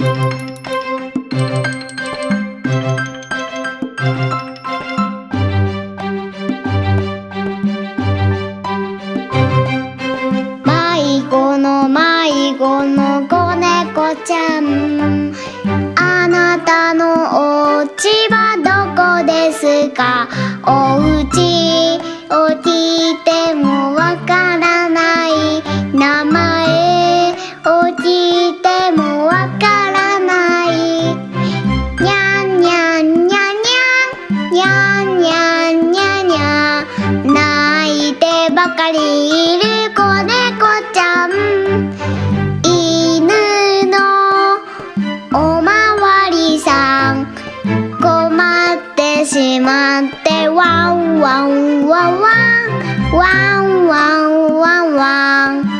迷子の迷子の子猫ちゃん。あなたのお家はどこですか？おうちおちにゃんにゃんにゃにゃ泣いてばかりいる子猫ちゃん。犬のおまわりさん困ってしまってワンワンワンワンワンワンワンワンワン。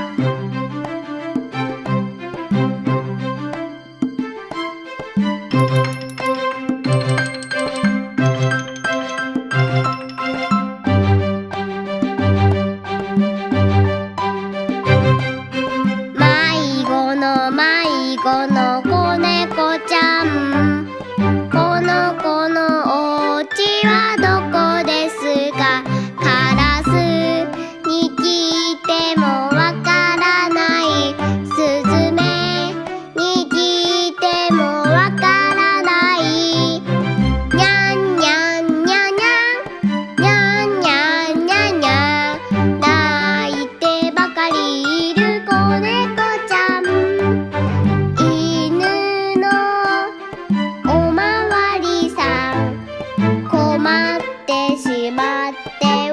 ってしまって